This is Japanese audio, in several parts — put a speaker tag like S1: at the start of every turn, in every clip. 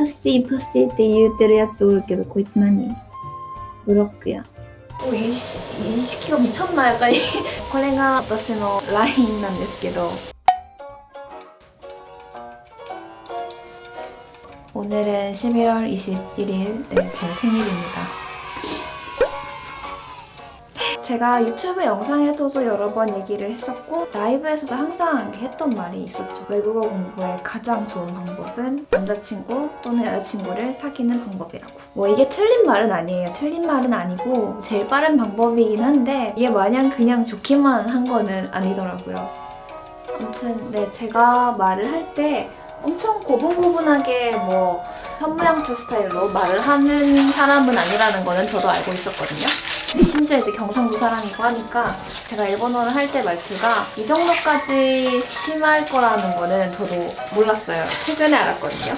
S1: パッシーパッシーって言ってるやつおるけどこいつ何ブロックや
S2: 오, 이, 시, 이 시키가 미쳤나 약간 이- これが私の LINE なんですけど 오늘은 11월 21일 네, 제 생일입니다 제가 유튜브 영상에서도 여러 번 얘기를 했었고 라이브에서도 항상 했던 말이 있었죠. 외국어 공부의 가장 좋은 방법은 남자친구 또는 여자친구를 사귀는 방법이라고. 뭐 이게 틀린 말은 아니에요. 틀린 말은 아니고 제일 빠른 방법이긴 한데 이게 마냥 그냥 좋기만 한 거는 아니더라고요. 아무튼 네 제가 말을 할 때 엄청 고분고분하게 뭐 현모양처 스타일로 말을 하는 사람은 아니라는 거는 저도 알고 있었거든요 심지어 이제 경상도 사람이고 하니까 제가 일본어를 할 때 말투가 이 정도까지 심할 거라는 거는 저도 몰랐어요. 최근에 알았거든요.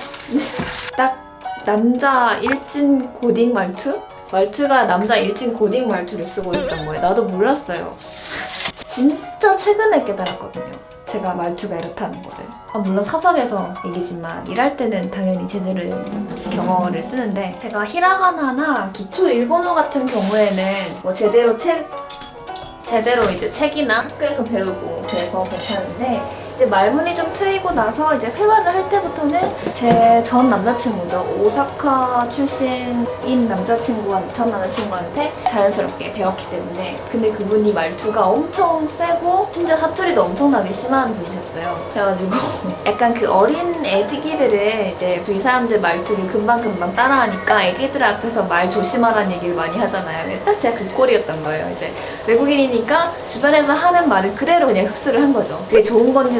S2: 딱 남자 일진 고딩 말투? 말투가 남자 일진 고딩 말투를 쓰고 있던 거예요. 나도 몰랐어요. 진짜 최근에 깨달았거든요. 제가 말투가 이렇다는 거를. 아, 물론 사석에서 얘기지만 일할 때는 당연히 제대로 된 경어를 쓰는데 제가 히라가나나 기초 일본어 같은 경우에는 뭐 제대로 책 제대로 이제 책이나 학교에서 배우고 그래서 괜찮은데 이제 말문이 좀 트이고 나서 이제 회화를 할 때부터는 제 전 남자친구죠. 오사카 출신인 남자친구한 전 남자친구한테 자연스럽게 배웠기 때문에. 근데 그분이 말투가 엄청 세고 심지어 사투리도 엄청나게 심한 분이셨어요. 그래가지고 약간 그 어린 애기들을 이제 주위 사람들 말투를 금방금방 따라하니까 애기들 앞에서 말 조심하라는 얘기를 많이 하잖아요. 딱 제가 그 꼴이었던 거예요 이제. 외국인이니까 주변에서 하는 말을 그대로 그냥 흡수를 한 거죠. 그게 좋은 건지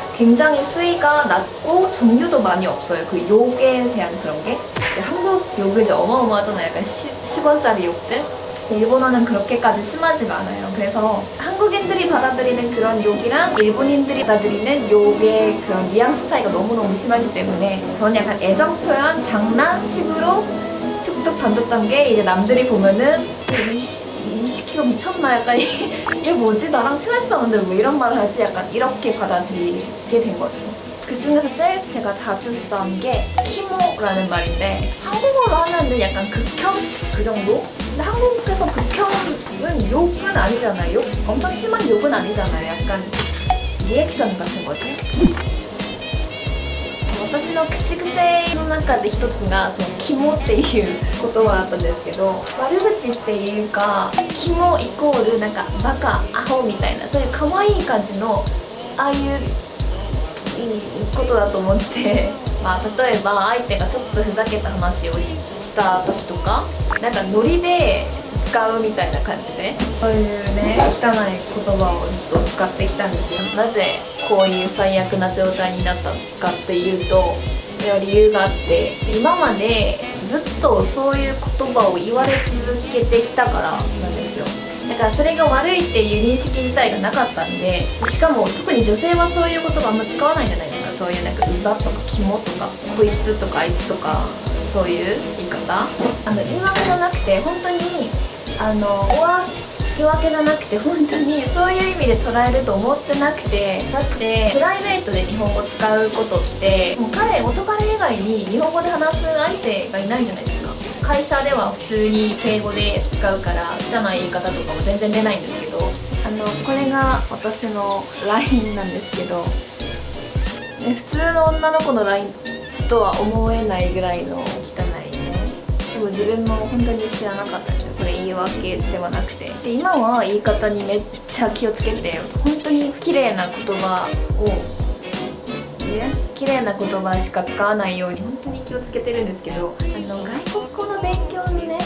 S2: 굉장히 수위가 낮고 종류도 많이 없어요. 그 욕에 대한 그런 게. 한국 욕은 이제 어마어마하잖아요. 약간 10, 원짜리 욕들. 일본어는 그렇게까지 심하지가 않아요. 그래서 한국인들이 받아들이는 그런 욕이랑 일본인들이 받아들이는 욕의 그런 뉘앙스 차이가 너무너무 심하기 때문에 저는 약간 애정 표현, 장난 식으로 툭툭 던졌던 게 이제 남들이 보면은 20kg 미쳤나 약간 얘 뭐지? 나랑 친하지도 않은데 왜 이런 말을 하지? 약간 이렇게 받아들이게 된 거죠. 그 중에서 제일 제가 자주 쓰던 게 키모라는 말인데 한국어로 하면은 약간 극혐? 그 정도? 근데 한국에서 극혐은 욕은 아니잖아요. 욕? 엄청 심한 욕은 아니잖아요. 약간 리액션 같은 거지. 私の口癖の中で一つがその「キモ」っていう言葉だったんですけど悪口っていうか「キモ」イコールなんかバカアホみたいなそういう可愛い感じのああいううんことだと思って まあ例えば相手がちょっとふざけた話をしした時とかなんかノリで使うみたいな感じでそういうね汚い言葉をずっと使ってきたんですよ。なぜこういう最悪な状態になったかっていうといや理由があって今までずっとそういう言葉を言われ続けてきたからなんですよ。だからそれが悪いっていう認識自体がなかったんでしかも特に女性はそういう言葉あんま使わないじゃないですか。そういうなんかうざとかキモとかこいつとかあいつとかそういう言い方。あの言い訳じゃなくて本当にあのおわ言い訳じゃなくて本当にそういう意味で捉えると思ってなくてだってプライベートで日本語使うことってもう彼元彼以外に日本語で話す相手がいないじゃないですか。会社では普通に敬語で使うから汚い言い方とかも全然出ないんですけど。あのこれが私の LINE なんですけど。ね普通の女の子の LINE とは思えないぐらいの汚いね。でも自分も本当に知らなかったんですよこれ言い訳ではなくて。で今は言い方にめっちゃ気をつけて本当に綺麗な言葉を綺麗な言葉しか使わないように本当に気をつけてるんですけどあの外国語の勉強のね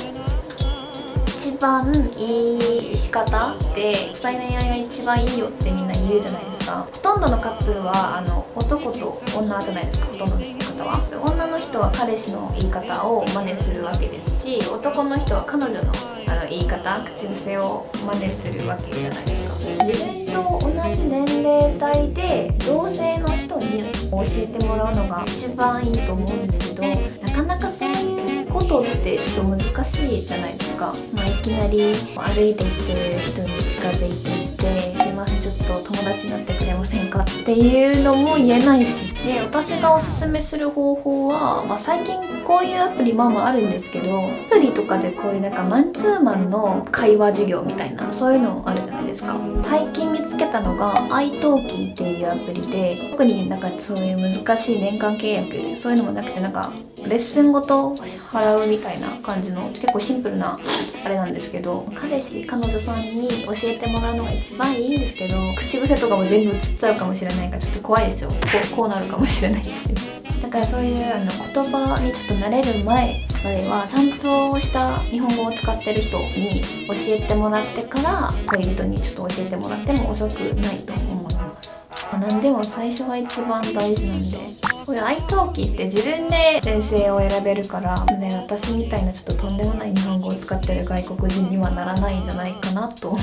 S2: 一番いい仕方って国際恋愛が一番いいよってみんな言うじゃないですか。ほとんどのカップルはあの男と女じゃないですかほとんどの方は。女の人は彼氏の言い方を真似するわけですし男の人は彼女のあの言い方口癖を真似するわけじゃないですか。自分と同じ年齢帯で同性の人に教えてもらうのが一番いいと思うんですけどなかなかそういうことってちょっと難しいじゃないですか、まあ、いきなり歩いていってる人に近づいていって「ちょっと友達になってくれませんか?」っていうのも言えないしで私がおすすめする方法は、まあ、最近こういうアプリまあまああるんですけどアプリとかでこういうなんかマンツーマンの会話授業みたいなそういうのあるじゃないですか。最近見つけたのが iTalki っていうアプリで特になんかそういう難しい年間契約そういうのもなくてなんかレッスンごと払うみたいな感じの結構シンプルなあれなんですけど彼氏彼女さんに教えてもらうのが一番いいんですけど口癖とかも全部映っちゃうかもしれないからちょっと怖いですよ。こうこうなるかもしれないしだからそういうあの言葉にちょっと慣れる前まではちゃんとした日本語を使ってる人に教えてもらってから恋人にちょっと教えてもらっても遅くないと思います、何でも最初が一番大事なんで。こういう iTalki って自分で先生を選べるから、ね、私みたいなちょっととんでもない日本語を使ってる外国人にはならないんじゃないかなと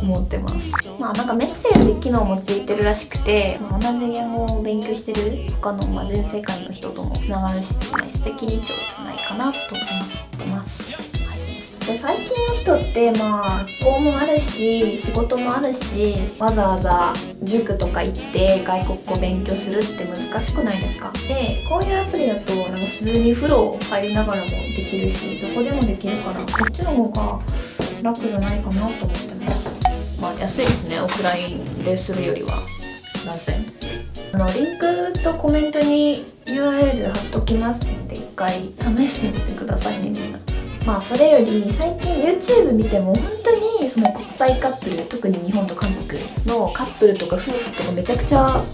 S2: 思ってます。まあなんかメッセージ機能もついてるらしくて、まあ、同じ言語を勉強してる他の、まあ、全世界の人ともつながるし、まあ、一石二鳥じゃないかなと思ってます、で最近の人ってまあ学校もあるし仕事もあるしわざわざ塾とか行って外国語勉強するって難しくないですか？でこういうアプリだとなんか普通に風呂入りながらもできるしどこでもできるからこっちの方が楽じゃないかなと思ってます。まあ安いですねオフラインでするよりは。断然あのリンクとコメントに URL 貼っときますので一回試してみてくださいねみんな。まあそれより最近 YouTube 見ても本当にその国際カップル特に日本と韓国のカップルとか夫婦とかめちゃくちゃ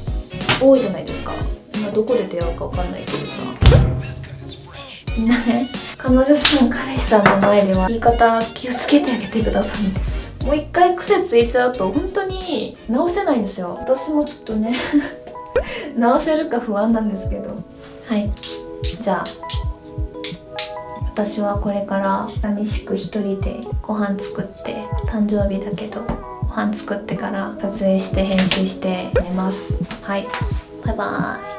S2: 多いじゃないですか。今どこで出会うか分かんないけどさ。みんなね。彼女さん彼氏さんの前では言い方気をつけてあげてくださいねもう一回癖ついちゃうと本当に直せないんですよ。私もちょっとね。直せるか不安なんですけど。はい。じゃあ私はこれから寂しく一人でご飯作って誕生日だけどご飯作ってから撮影して編集して寝ます。はい。バイバーイ